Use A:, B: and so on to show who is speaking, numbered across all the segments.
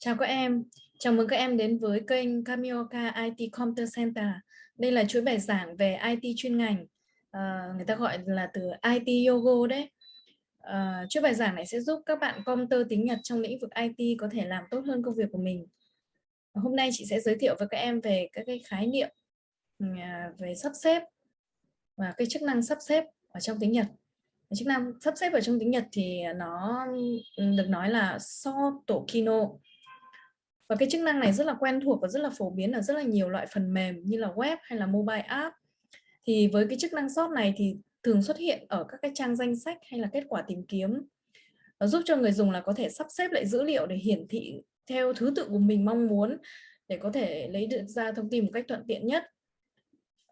A: Chào các em, chào mừng các em đến với kênh Kamioka IT Computer Center. Đây là chuỗi bài giảng về IT chuyên ngành, à, người ta gọi là từ IT Yogo đấy. À, chuỗi bài giảng này sẽ giúp các bạn computer tiếng Nhật trong lĩnh vực IT có thể làm tốt hơn công việc của mình. Hôm nay chị sẽ giới thiệu với các em về các cái khái niệm ừ, à, về sắp xếp và cái chức năng sắp xếp ở trong tiếng Nhật. Chức năng sắp xếp ở trong tiếng Nhật thì nó ừ, được nói là so tổ kino và cái chức năng này rất là quen thuộc và rất là phổ biến ở rất là nhiều loại phần mềm như là web hay là mobile app. Thì với cái chức năng sort này thì thường xuất hiện ở các cái trang danh sách hay là kết quả tìm kiếm. Nó giúp cho người dùng là có thể sắp xếp lại dữ liệu để hiển thị theo thứ tự của mình mong muốn để có thể lấy được ra thông tin một cách thuận tiện nhất.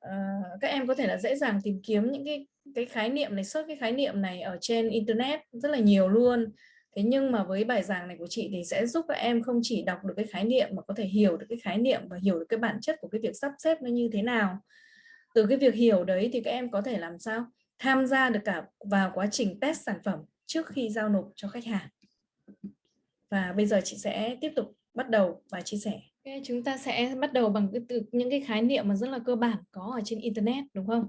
A: À, các em có thể là dễ dàng tìm kiếm những cái cái khái niệm này, search cái khái niệm này ở trên internet rất là nhiều luôn. Thế nhưng mà với bài giảng này của chị thì sẽ giúp các em không chỉ đọc được cái khái niệm mà có thể hiểu được cái khái niệm và hiểu được cái bản chất của cái việc sắp xếp nó như thế nào. Từ cái việc hiểu đấy thì các em có thể làm sao tham gia được cả vào quá trình test sản phẩm trước khi giao nộp cho khách hàng. Và bây giờ chị sẽ tiếp tục bắt đầu và chia sẻ. Okay, chúng ta sẽ bắt đầu bằng cái từ những cái khái niệm mà rất là cơ bản có ở trên internet đúng không?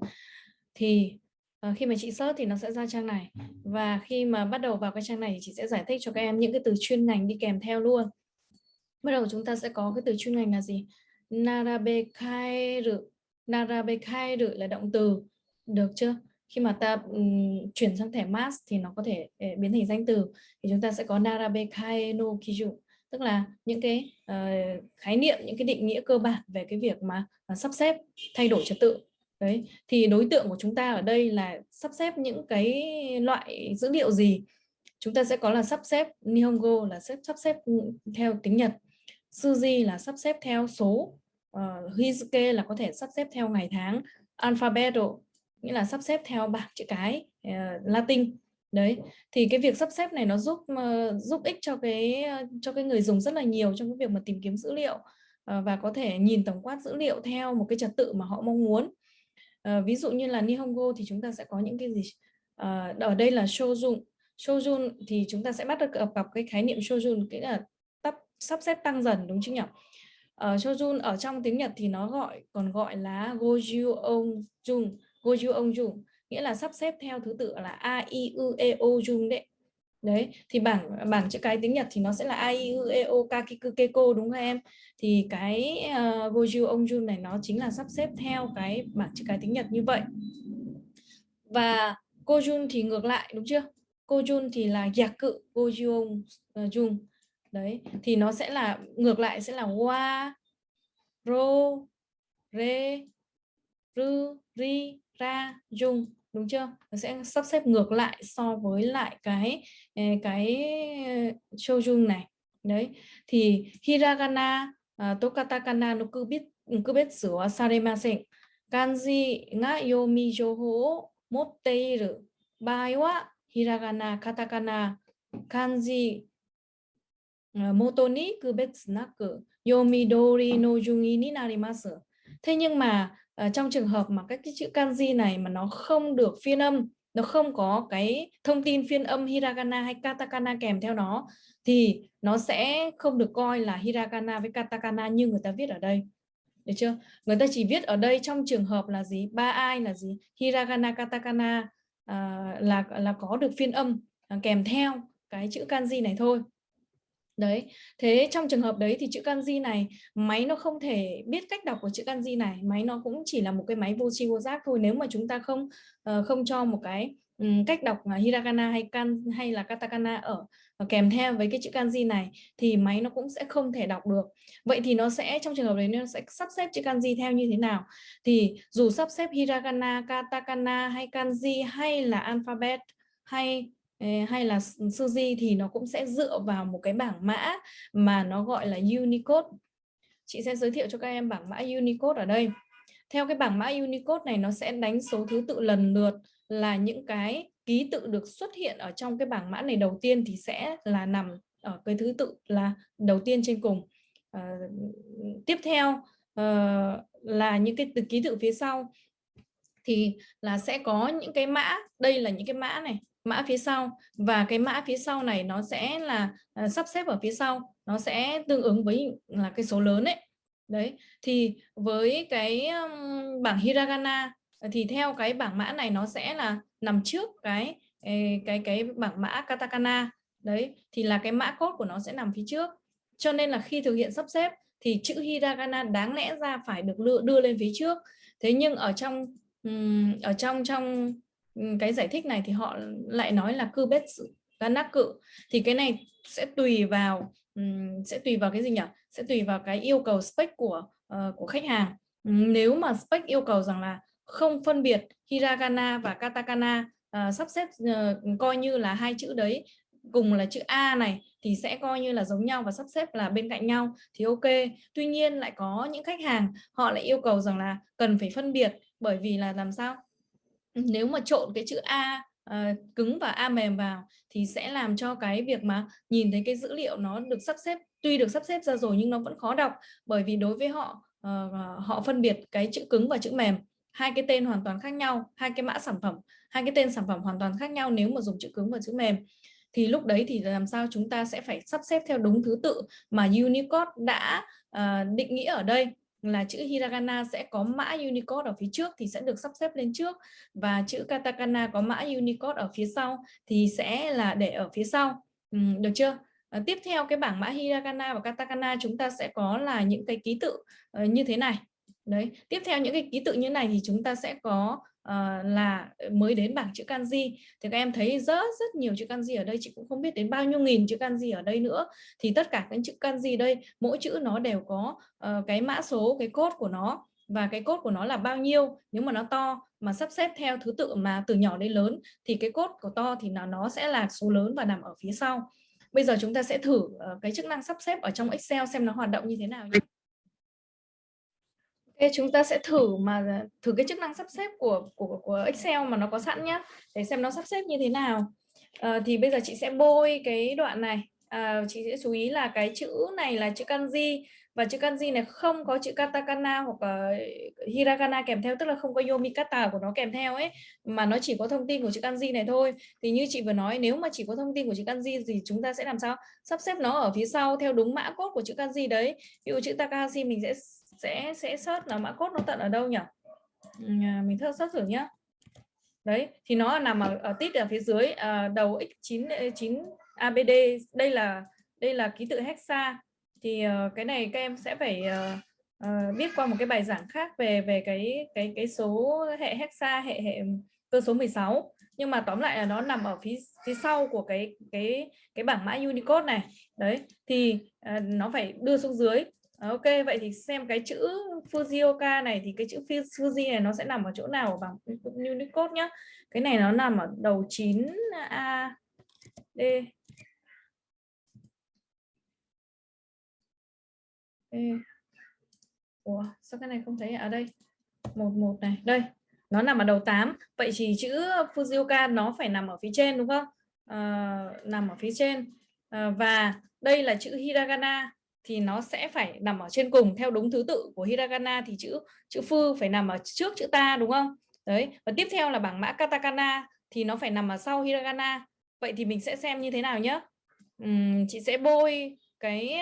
A: Thì à, khi mà chị search thì nó sẽ ra trang này. Và khi mà bắt đầu vào cái trang này thì chị sẽ giải thích cho các em những cái từ chuyên ngành đi kèm theo luôn. Bắt đầu chúng ta sẽ có cái từ chuyên ngành là gì? Narabekairu narabekairu là động từ. Được chưa? Khi mà ta um, chuyển sang thẻ mask thì nó có thể uh, biến thành danh từ. Thì chúng ta sẽ có narabekai no kiju tức là những cái uh, khái niệm những cái định nghĩa cơ bản về cái việc mà uh, sắp xếp thay đổi trật tự đấy thì đối tượng của chúng ta ở đây là sắp xếp những cái loại dữ liệu gì? Chúng ta sẽ có là sắp xếp Nihongo là xếp sắp xếp theo tiếng Nhật Suji là sắp xếp theo số ờ, uh, Hizuke là có thể sắp xếp theo ngày tháng alphabeto nghĩa là sắp xếp theo bảng chữ cái uh, Latin. Đấy thì cái việc sắp xếp này nó giúp uh, giúp ích cho cái uh, cho cái người dùng rất là nhiều trong cái việc mà tìm kiếm dữ liệu uh, và có thể nhìn tổng quát dữ liệu theo một cái trật tự mà họ mong muốn. Ờ, ví dụ như là Nihongo thì chúng ta sẽ có những cái gì? uh, ở đây là shojun. Shojun thì chúng ta sẽ bắt được ờ, gặp, gặp cái khái niệm shojun, cái là tắp, sắp xếp tăng dần đúng chứ nhỉ? Uh, shojun ở trong tiếng Nhật thì nó gọi còn gọi là goju onjun, goju onjun, nghĩa là sắp xếp theo thứ tự là a i u e o jun đấy đấy thì bảng bảng chữ cái tiếng Nhật thì nó sẽ là a i u e o kakiku keko đúng không em? Thì cái uh, goju onjun này nó chính là sắp xếp theo cái bảng chữ cái tiếng Nhật như vậy. Và kojun thì ngược lại đúng chưa? Kojun thì là giặc cự goju onjun ờ, đấy thì nó sẽ là ngược lại sẽ là wa ro re ru ri ra jun đúng chưa? Nó sẽ sắp xếp ngược lại so với lại cái ờ, cái ờ, shojun này. Đấy thì hiragana ờ, uh, to katakana nó cứ biết cứ saremasen. Kanji ga yomi joho motte iru bai wa hiragana katakana kanji moto ni kubetsu naku yomi dori no jungi ni narimasu thế nhưng mà uh, trong trường hợp mà các cái chữ kanji này mà nó không được phiên âm nó không có cái thông tin phiên âm hiragana hay katakana kèm theo nó thì nó sẽ không được coi là hiragana với katakana như người ta viết ở đây. Được chưa? Người ta chỉ viết ở đây trong trường hợp là gì? Ba ai là gì? Hiragana katakana uh, là là có được phiên âm uh, kèm theo cái chữ kanji này thôi. Đấy, thế trong trường hợp đấy thì chữ kanji này máy nó không thể biết cách đọc của chữ kanji này, máy nó cũng chỉ là một cái máy vô tri vô giác thôi nếu mà chúng ta không uh, không cho một cái um, cách đọc uh, hiragana hay kan hay là katakana ở uh, kèm theo với cái chữ kanji này thì máy nó cũng sẽ không thể đọc được. Vậy thì nó sẽ trong trường hợp đấy nó sẽ sắp xếp chữ kanji theo như thế nào? Thì dù sắp xếp hiragana, katakana hay kanji hay là alphabet hay hay là Suzy thì nó cũng sẽ dựa vào một cái bảng mã mà nó gọi là Unicode. Chị sẽ giới thiệu cho các em bảng mã Unicode ở đây. Theo cái bảng mã Unicode này nó sẽ đánh số thứ tự lần lượt là những cái ký tự được xuất hiện ở trong cái bảng mã này đầu tiên thì sẽ là nằm ở cái thứ tự là đầu tiên trên cùng. À, tiếp theo uh, là những cái từ ký tự phía sau thì là sẽ có những cái mã đây là những cái mã này mã phía sau. Và cái mã phía sau này nó sẽ là uh, sắp xếp ở phía sau. Nó sẽ tương ứng với là cái số lớn ấy. Đấy thì với cái um, bảng hiragana thì theo cái bảng mã này nó sẽ là nằm trước cái cái cái bảng mã katakana. Đấy thì là cái mã cốt của nó sẽ nằm phía trước. Cho nên là khi thực hiện sắp xếp thì chữ hiragana đáng lẽ ra phải được đưa, đưa lên phía trước. Thế nhưng ở trong ở trong trong cái giải thích này thì họ lại nói là cư bết ganak cự. Thì cái này sẽ tùy vào sẽ tùy vào cái gì nhỉ? Sẽ tùy vào cái yêu cầu spec của uh, của khách hàng. Nếu mà spec yêu cầu rằng là không phân biệt hiragana và katakana uh, sắp xếp uh, coi như là hai chữ đấy cùng là chữ A này thì sẽ coi như là giống nhau và sắp xếp là bên cạnh nhau thì ok. Tuy nhiên lại có những khách hàng họ lại yêu cầu rằng là cần phải phân biệt bởi vì là làm sao? Nếu mà trộn cái chữ A uh, cứng và A mềm vào thì sẽ làm cho cái việc mà nhìn thấy cái dữ liệu nó được sắp xếp tuy được sắp xếp ra rồi nhưng nó vẫn khó đọc bởi vì đối với họ uh, họ phân biệt cái chữ cứng và chữ mềm hai cái tên hoàn toàn khác nhau hai cái mã sản phẩm hai cái tên sản phẩm hoàn toàn khác nhau nếu mà dùng chữ cứng và chữ mềm. Thì lúc đấy thì làm sao chúng ta sẽ phải sắp xếp theo đúng thứ tự mà Unicode đã uh, định nghĩa ở đây là chữ hiragana sẽ có mã Unicode ở phía trước thì sẽ được sắp xếp lên trước. Và chữ katakana có mã Unicode ở phía sau thì sẽ là để ở phía sau. Ừ, được chưa? À, tiếp theo cái bảng mã hiragana và katakana chúng ta sẽ có là những cái ký tự uh, như thế này. Đấy tiếp theo những cái ký tự như này thì chúng ta sẽ có uh, là mới đến bảng chữ kanji thì các em thấy rất rất nhiều chữ kanji ở đây chị cũng không biết đến bao nhiêu nghìn chữ kanji ở đây nữa. Thì tất cả các chữ kanji đây mỗi chữ nó đều có uh, cái mã số cái code của nó. Và cái code của nó là bao nhiêu? Nếu mà nó to mà sắp xếp theo thứ tự mà từ nhỏ đến lớn thì cái code của to thì nó nó sẽ là số lớn và nằm ở phía sau. Bây giờ chúng ta sẽ thử uh, cái chức năng sắp xếp ở trong Excel xem nó hoạt động như thế nào nhé. Ok, chúng ta sẽ thử mà thử cái chức năng sắp xếp của của của Excel mà nó có sẵn nhá. Để xem nó sắp xếp như thế nào. À, thì bây giờ chị sẽ bôi cái đoạn này. À, chị sẽ chú ý là cái chữ này là chữ kanji. Và chữ kanji này không có chữ katakana hoặc là hiragana kèm theo tức là không có yomikata của nó kèm theo ấy. Mà nó chỉ có thông tin của chữ kanji này thôi. Thì như chị vừa nói nếu mà chỉ có thông tin của chữ kanji thì chúng ta sẽ làm sao? Sắp xếp nó ở phía sau theo đúng mã code của chữ kanji đấy. Ví dụ chữ Takahashi mình sẽ sẽ sẽ search là mã code nó tận ở đâu nhỉ? À, mình thơ search thử nhá. Đấy thì nó nằm ở, ở tít ở phía dưới à, đầu x9 9 abd đây là đây là ký tự hexa. Thì uh, cái này các em sẽ phải uh, uh, biết qua một cái bài giảng khác về về cái cái cái số hệ hexa hệ hệ cơ số 16 nhưng mà tóm lại là nó nằm ở phía phía sau của cái cái cái bảng mã Unicode này. Đấy thì uh, nó phải đưa xuống dưới. À, ok vậy thì xem cái chữ Fujioka này thì cái chữ Fuji này nó sẽ nằm ở chỗ nào ở bảng Unicode nhá? Cái này nó nằm ở đầu 9 A D. Ê. Ủa sao cái này không thấy ở đây một một này đây nó nằm ở đầu 8 vậy thì chữ Fujioka nó phải nằm ở phía trên đúng không? À, nằm ở phía trên. À, và đây là chữ Hiragana thì nó sẽ phải nằm ở trên cùng theo đúng thứ tự của hiragana thì chữ chữ phư phải nằm ở trước chữ ta đúng không? Đấy và tiếp theo là bảng mã katakana thì nó phải nằm ở sau hiragana. Vậy thì mình sẽ xem như thế nào nhé uhm, chị sẽ bôi cái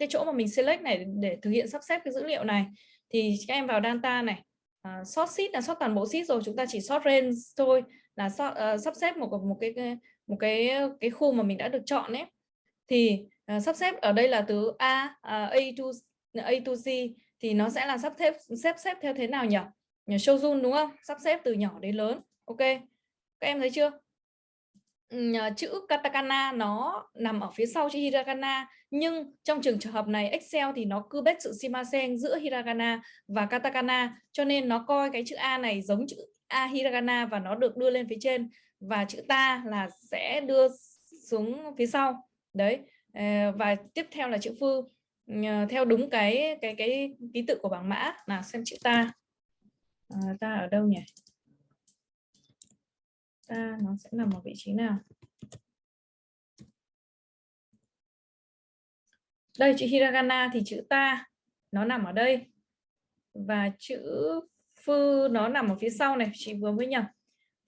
A: cái chỗ mà mình select này để thực hiện sắp xếp cái dữ liệu này. Thì các em vào data này. Uh, sort sheet là sort toàn bộ sheet rồi chúng ta chỉ sort range thôi là sort, uh, sắp xếp một một cái một cái cái khu mà mình đã được chọn ấy. Thì à, sắp xếp ở đây là từ A à, A to A to z thì nó sẽ là sắp xếp xếp xếp theo thế nào nhỉ? Nhờ Shojun đúng không? Sắp xếp từ nhỏ đến lớn. Ok. Các em thấy chưa? Chữ katakana nó nằm ở phía sau chữ hiragana nhưng trong trường hợp này Excel thì nó cứ bết sự shimasen giữa hiragana và katakana cho nên nó coi cái chữ A này giống chữ A hiragana và nó được đưa lên phía trên và chữ ta là sẽ đưa xuống phía sau đấy Ờ, và tiếp theo là chữ phư ờ, theo đúng cái cái cái ký tự của bảng mã. Là xem chữ ta. À, ta ở đâu nhỉ? Ta nó sẽ nằm ở vị trí nào? Đây chữ hiragana thì chữ ta nó nằm ở đây. Và chữ phư nó nằm ở phía sau này chị vừa mới nhầm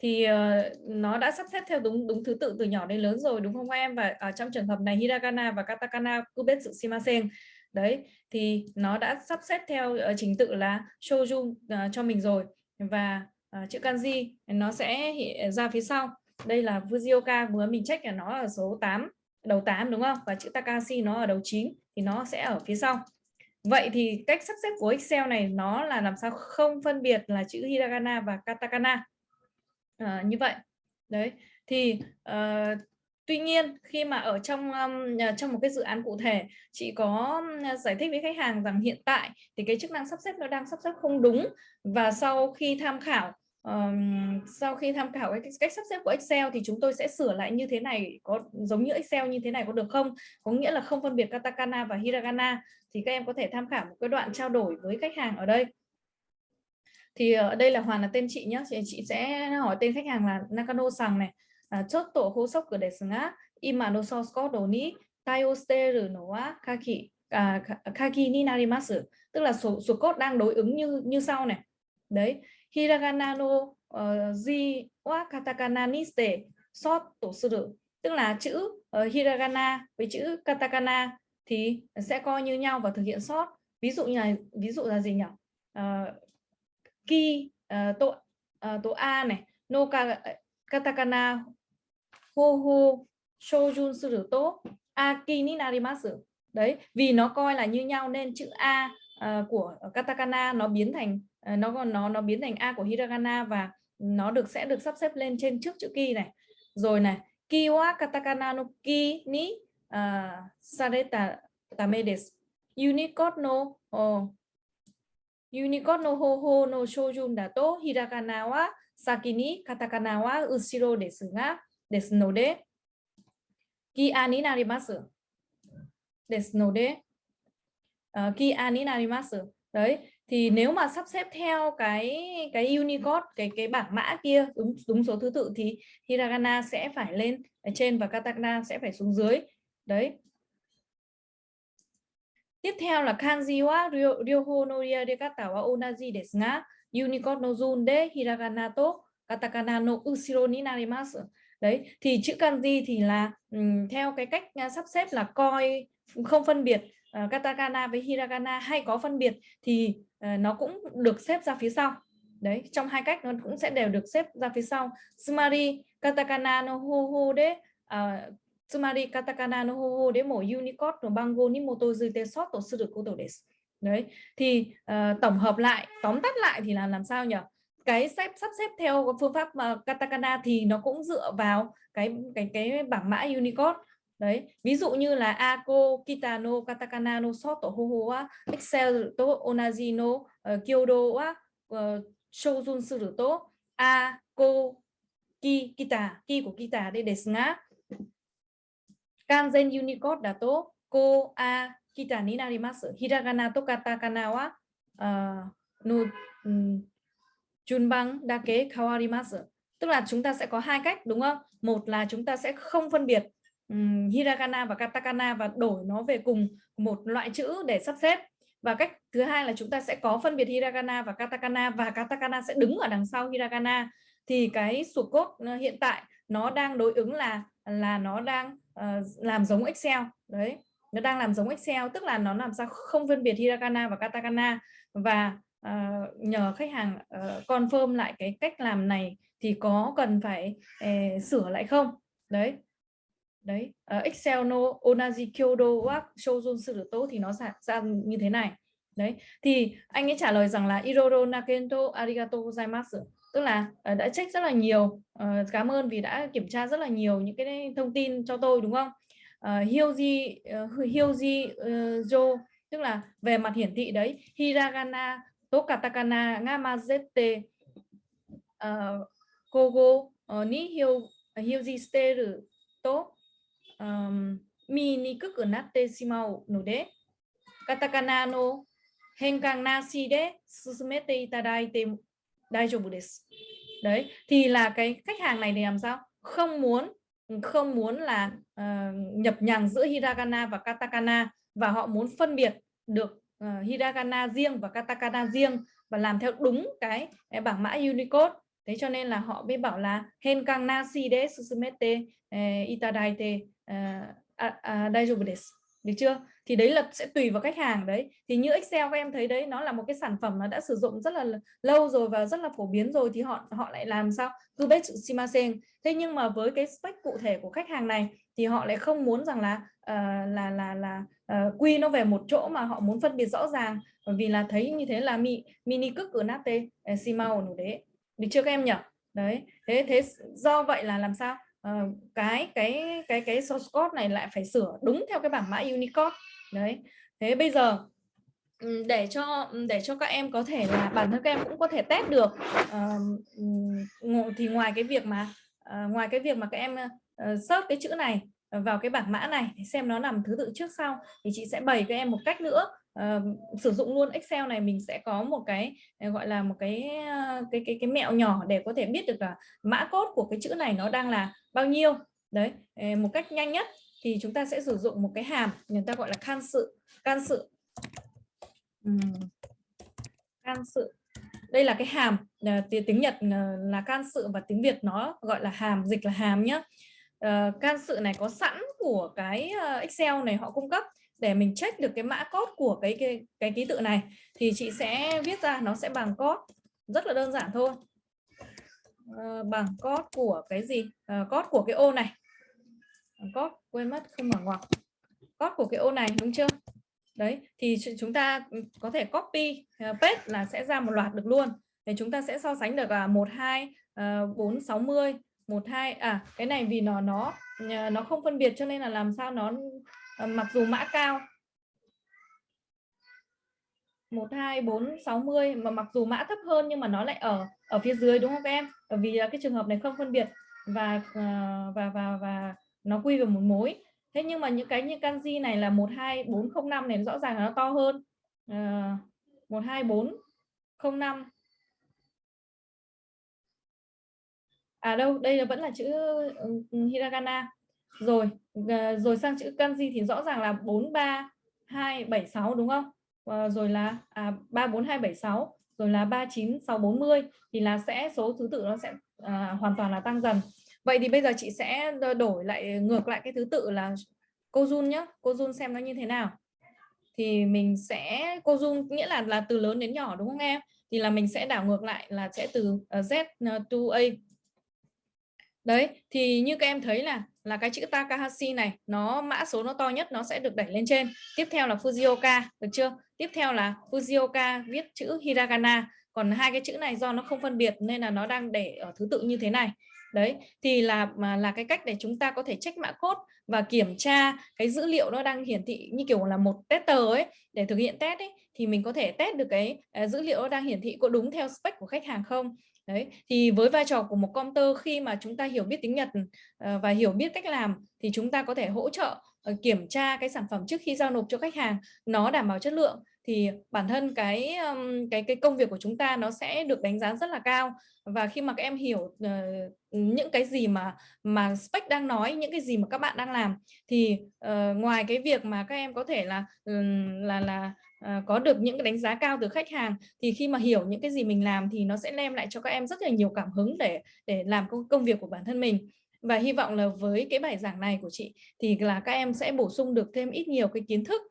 A: thì uh, nó đã sắp xếp theo đúng đúng thứ tự từ nhỏ đến lớn rồi đúng không em? Và ở trong trường hợp này hiragana và katakana kubetsu shimasen. Đấy thì nó đã sắp xếp theo uh, trình tự là shouju uh, cho mình rồi. Và uh, chữ kanji nó sẽ ra phía sau. Đây là Fujioka vừa mình check là nó ở số 8 đầu 8 đúng không? Và chữ Takashi nó ở đầu 9 thì nó sẽ ở phía sau. Vậy thì cách sắp xếp của Excel này nó là làm sao không phân biệt là chữ hiragana và katakana? À, như vậy. Đấy thì uh, tuy nhiên khi mà ở trong um, trong một cái dự án cụ thể chị có giải thích với khách hàng rằng hiện tại thì cái chức năng sắp xếp nó đang sắp xếp không đúng và sau khi tham khảo um, sau khi tham khảo cái cách sắp xếp của Excel thì chúng tôi sẽ sửa lại như thế này có giống như Excel như thế này có được không? Có nghĩa là không phân biệt katakana và hiragana. Thì các em có thể tham khảo một cái đoạn trao đổi với khách hàng ở đây thì ở đây là Hoàn là tên chị nhé chị, chị sẽ hỏi tên khách hàng là Nakano Sằng này. À, chốt tổ hô sốc cửa đề sừng ima no source code ni tai shite no wa kaki à, kaki ni narimasu tức là số số code đang đối ứng như như sau này. Đấy hiragana no ờ, uh, ji wa katakana ni ste sot tổ suru tức là chữ uh, hiragana với chữ katakana thì sẽ coi như nhau và thực hiện sót ví dụ như là ví dụ là gì nhỉ? Uh, ki uh, to uh, a này no ka, ờ, katakana ho ho shojun suru to aki ni narimasu. Đấy vì nó coi là như nhau nên chữ a uh, của katakana nó biến thành uh, nó nó nó biến thành a của hiragana và nó được sẽ được sắp xếp lên trên trước chữ ki này. Rồi này ki wa katakana no ki ni uh, sareta tame desu. Unicode no oh, Unicode no hoho no shoujun da to hiragana wa saki ni katakana wa ushiro desu ga desu node kia ni narimasu. Desu node uh, ờ, kia ni narimasu. Đấy, thì nếu mà sắp xếp theo cái cái Unicode cái cái bảng mã kia đúng đúng số thứ tự thì hiragana sẽ phải lên ở trên và katakana sẽ phải xuống dưới. Đấy, Tiếp theo là kanji wa ryoho no riarekata wa onaji desu ga Unicode no zun de hiragana to katakana no usiro ni narimasu. Đấy, thì chữ kanji thì là um, theo cái cách uh, sắp xếp là coi không phân biệt uh, katakana với hiragana hay có phân biệt thì uh, nó cũng được xếp ra phía sau. Đấy, trong hai cách nó cũng sẽ đều được xếp ra phía sau. Sumari katakana no hoho de uh, つまりカタカナの方法でもユニコードの番号に基づいてソットすることです。Đấy, thì uh, tổng hợp lại, tóm tắt lại thì là làm sao nhỉ? Cái xếp sắp xếp theo phương pháp uh, katakana thì nó cũng dựa vào cái cái cái bảng mã Unicode. Đấy, ví dụ như là Ako, Kitano, Katakana no Soto Hoho wa Excel to Onaji no uh, Kyodo wa uh, Shoujun suru to Ako, Ki, Kita, Ki của Kita đây desu nga kanzen unicode đã tốt. Cô a kita ni narimasu hiragana to katakana wa ờ, uh, no um, ừ, junban dake kawarimasu. Tức là chúng ta sẽ có hai cách đúng không? Một là chúng ta sẽ không phân biệt um, hiragana và katakana và đổi nó về cùng một loại chữ để sắp xếp. Và cách thứ hai là chúng ta sẽ có phân biệt hiragana và katakana và katakana sẽ đứng ở đằng sau hiragana. Thì cái sụp cốt hiện tại nó đang đối ứng là là nó đang Ờ, làm giống Excel đấy. Nó đang làm giống Excel tức là nó làm sao không phân biệt hiragana và katakana. Và uh, nhờ khách hàng uh, confirm lại cái cách làm này thì có cần phải uh, sửa lại không? Đấy. Đấy uh, Excel no onaji kyodo wa shojun suruto thì nó ra, ra như thế này. Đấy. Thì anh ấy trả lời rằng là iroro nakento arigato gozaimasu tức là uh, đã check rất là nhiều uh, cảm ơn vì đã kiểm tra rất là nhiều những cái thông tin cho tôi đúng không uh, Hyoji uh, Hyoji uh, Jo tức là về mặt hiển thị đấy hiragana to katakana nga mazete uh, kogo uh, ni hyo hyoji steru to um, mi ni kuku natte shimau no de katakana no 変換なしで進めていただいて daijoubu. Đấy, thì là cái khách hàng này thì làm sao? Không muốn không muốn là uh, nhập nhằng giữa hiragana và katakana và họ muốn phân biệt được uh, hiragana riêng và katakana riêng và làm theo đúng cái, cái bảng mã Unicode thế cho nên là họ mới bảo là henkang nasi de susumete ờ, itadaite daijoubu được chưa? Thì đấy là sẽ tùy vào khách hàng đấy. Thì như Excel các em thấy đấy nó là một cái sản phẩm nó đã sử dụng rất là lâu rồi và rất là phổ biến rồi thì họ họ lại làm sao? Cứ bet shimasen. Thế nhưng mà với cái spec cụ thể của khách hàng này thì họ lại không muốn rằng là uh, là là là uh, quy nó về một chỗ mà họ muốn phân biệt rõ ràng. Bởi vì là thấy như thế là mi mini cức của nate ờ, simao nổ đấy. Được chưa các em nhỉ? Đấy. Thế thế do vậy là làm sao? Uh, cái cái cái cái source code này lại phải sửa đúng theo cái bảng mã Unicode. Đấy. Thế bây giờ ừ, để cho ừ, để cho các em có thể là bản thân các em cũng có thể test được uh, thì ngoài cái việc mà uh, ngoài cái việc mà các em uh, search cái chữ này vào cái bảng mã này xem nó nằm thứ tự trước sau thì chị sẽ bày các em một cách nữa uh, sử dụng luôn Excel này mình sẽ có một cái ờ, gọi là một cái ờ, cái cái cái mẹo nhỏ để có thể biết được là mã cốt của cái chữ này nó đang là bao nhiêu. Đấy một cách nhanh nhất thì chúng ta sẽ sử dụng một cái hàm người ta gọi là can sự can sự. Can sự. Đây là cái hàm tiếng Nhật là can sự và tiếng Việt nó gọi là hàm dịch là hàm nhé can sự này có sẵn của cái Excel này họ cung cấp để mình check được cái mã code của cái cái cái ký tự này thì chị sẽ viết ra nó sẽ bằng code. Rất là đơn giản thôi. Uh, bằng code của cái gì? Uh, code của cái ô này. Code quên mất không mở ngoặc. Code của cái ô này đúng chưa? Đấy thì chúng ta có thể copy uh, paste là sẽ ra một loạt được luôn. Để chúng ta sẽ so sánh được là một hai bốn sáu mươi một hai à cái này vì nó nó nó không phân biệt cho nên là làm sao nó Ờ, mặc dù mã cao 1 2 4 60 mà mặc dù mã thấp hơn nhưng mà nó lại ở ở phía dưới đúng không các em? Bởi vì cái trường hợp này không phân biệt và ờ, và và và nó quy về một mối. Thế nhưng mà những cái như kanji này là 12405 này rõ ràng là nó to hơn. Ờ, uh, 12405 À đâu, đây là vẫn là chữ ừ, ừ, hiragana. Rồi, ờ, rồi sang chữ kanji thì rõ ràng là 43276 đúng không? Ờ, rồi là à, 34276 rồi là 39640 thì là sẽ số thứ tự nó sẽ à, hoàn toàn là tăng dần. Vậy thì bây giờ chị sẽ đổi lại ngược lại cái thứ tự là cô Jun nhé. Cô Jun xem nó như thế nào. Thì mình sẽ cô Jun nghĩa là là từ lớn đến nhỏ đúng không em? Thì là mình sẽ đảo ngược lại là sẽ từ ờ, Z to A. Đấy, thì như các em thấy là là cái chữ Takahashi này nó mã số nó to nhất nó sẽ được đẩy lên trên. Tiếp theo là Fujioka được chưa? Tiếp theo là Fujioka viết chữ hiragana. Còn hai cái chữ này do nó không phân biệt nên là nó đang để ở thứ tự như thế này. Đấy thì là mà là cái cách để chúng ta có thể check mã code và kiểm tra cái dữ liệu nó đang hiển thị như kiểu là một tester ấy. Để thực hiện test ấy thì mình có thể test được cái uh, dữ liệu nó đang hiển thị có đúng theo spec của khách hàng không đấy thì với vai trò của một computer khi mà chúng ta hiểu biết tiếng Nhật ờ, và hiểu biết cách làm thì chúng ta có thể hỗ trợ ờ, kiểm tra cái sản phẩm trước khi giao nộp cho khách hàng nó đảm bảo chất lượng. Thì bản thân cái cái cái công việc của chúng ta nó sẽ được đánh giá rất là cao. Và khi mà các em hiểu uh, những cái gì mà mà spec đang nói những cái gì mà các bạn đang làm thì uh, ngoài cái việc mà các em có thể là là là À, có được những cái đánh giá cao từ khách hàng thì khi mà hiểu những cái gì mình làm thì nó sẽ đem lại cho các em rất là nhiều cảm hứng để để làm công, công việc của bản thân mình. Và hy vọng là với cái bài giảng này của chị thì là các em sẽ bổ sung được thêm ít nhiều cái kiến thức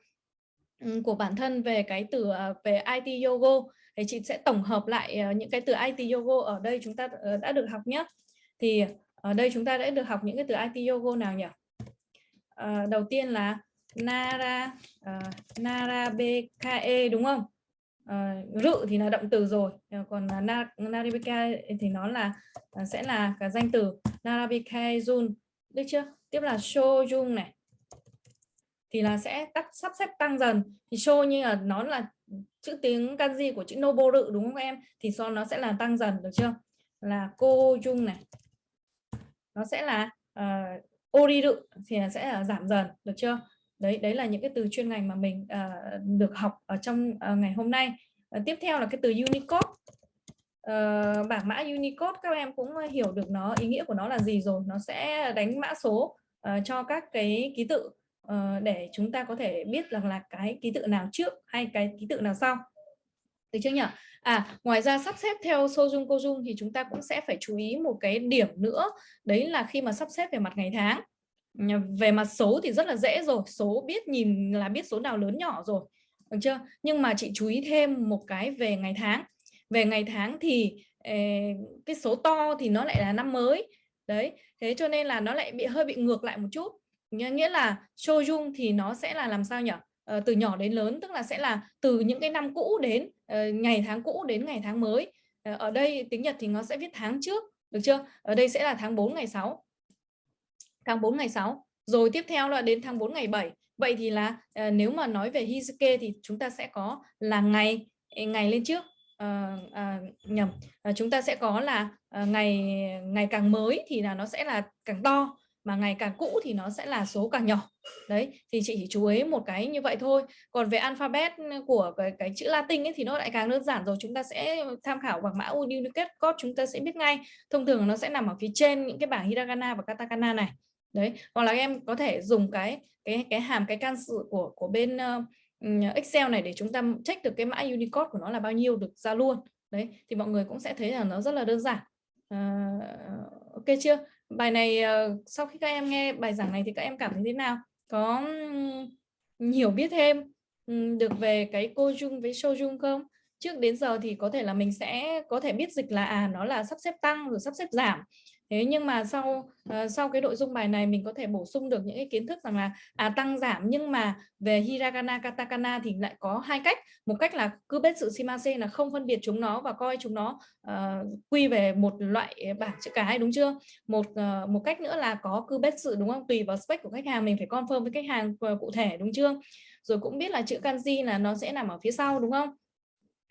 A: ừ, của bản thân về cái từ à, về IT Yoga thì chị sẽ tổng hợp lại à, những cái từ IT Yoga ở đây chúng ta ờ, đã được học nhé thì ở đây chúng ta đã được học những cái từ IT Yoga nào nhỉ? À, đầu tiên là Nara uh, Nara BKE đúng không? Uh, rự thì là động từ rồi còn na, Narabeka thì nó là uh, sẽ là cả danh từ. Narabeka Jun được chưa? Tiếp là Shojun này. Thì là sẽ tắt sắp xếp tăng dần. Thì show như là nó là chữ tiếng kanji của chữ noboru đúng không em? Thì so nó sẽ là tăng dần được chưa? Là cô dung này. Nó sẽ là uh, oriru thì sẽ là giảm dần được chưa? Đấy đấy là những cái từ chuyên ngành mà mình uh, được học ở trong uh, ngày hôm nay. Uh, tiếp theo là cái từ Unicode. Uh, bảng mã Unicode các em cũng hiểu được nó ý nghĩa của nó là gì rồi nó sẽ đánh mã số uh, cho các cái ký tự uh, để chúng ta có thể biết rằng là cái ký tự nào trước hay cái ký tự nào sau. Được chưa nhỉ? À ngoài ra sắp xếp theo sojung kojung thì chúng ta cũng sẽ phải chú ý một cái điểm nữa. Đấy là khi mà sắp xếp về mặt ngày tháng về mặt số thì rất là dễ rồi số biết nhìn là biết số nào lớn nhỏ rồi được chưa? Nhưng mà chị chú ý thêm một cái về ngày tháng. Về ngày tháng thì ờ, cái số to thì nó lại là năm mới. Đấy thế cho nên là nó lại bị hơi bị ngược lại một chút. Nghĩa là Sojung thì nó sẽ là làm sao nhỉ? Ờ, từ nhỏ đến lớn tức là sẽ là từ những cái năm cũ đến ờ, ngày tháng cũ đến ngày tháng mới. Ờ, ở đây tiếng Nhật thì nó sẽ viết tháng trước được chưa? Ở đây sẽ là tháng 4 ngày 6 tháng 4 ngày 6 rồi tiếp theo là đến tháng 4 ngày 7 vậy thì là ờ, nếu mà nói về Hizuke thì chúng ta sẽ có là ngày ờ, ngày lên trước. Uh, uh, nhầm uh, chúng ta sẽ có là uh, ngày ngày càng mới thì là nó sẽ là càng to mà ngày càng cũ thì nó sẽ là số càng nhỏ. Đấy thì chị chỉ chú ý một cái như vậy thôi. Còn về alphabet ừ, của cái, cái chữ Latin ấy thì nó lại càng đơn giản rồi. Chúng ta sẽ tham khảo bằng mã Unicode code chúng ta sẽ biết ngay. Thông thường nó sẽ nằm ở phía trên những cái bảng hiragana và katakana này đấy hoặc là em có thể dùng cái cái cái hàm cái can sự của của bên uh, Excel này để chúng ta check được cái mã Unicode của nó là bao nhiêu được ra luôn. Đấy thì mọi người cũng sẽ thấy là nó rất là đơn giản. Uh, ok chưa? Bài này uh, sau khi các em nghe bài giảng này thì các em cảm thấy thế nào? Có hiểu biết thêm được về cái cô dung với show dung không? Trước đến giờ thì có thể là mình sẽ có thể biết dịch là à nó là sắp xếp tăng rồi sắp xếp giảm thế nhưng mà sau uh, sau cái nội dung bài này mình có thể bổ sung được những cái kiến thức rằng là à tăng giảm nhưng mà về hiragana katakana thì lại có hai cách. Một cách là cứ biết sự shimase là không phân biệt chúng nó và coi chúng nó uh, quy về một loại bảng chữ cái đúng chưa? Một uh, một cách nữa là có cứ biết sự đúng không? Tùy vào spec của khách hàng mình phải confirm với khách hàng cụ thể đúng chưa? Rồi cũng biết là chữ kanji là nó sẽ nằm ở phía sau đúng không?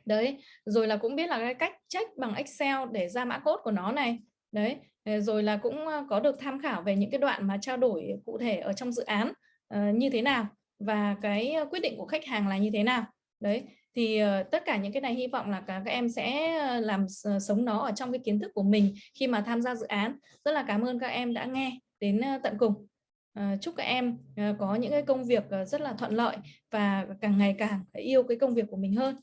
A: Đấy rồi là cũng biết là cái cách check bằng Excel để ra mã code của nó này. Đấy Ờ, rồi là cũng có được tham khảo về những cái đoạn mà trao đổi cụ thể ở trong dự án ờ, như thế nào và cái quyết định của khách hàng là như thế nào. Đấy thì ờ, tất cả những cái này hy vọng là các, các em sẽ làm sống nó ở trong cái kiến thức của mình khi mà tham gia dự án. Rất là cảm ơn các em đã nghe đến tận cùng. Chúc các em có những cái công việc rất là thuận lợi và càng ngày càng yêu cái công việc của mình hơn.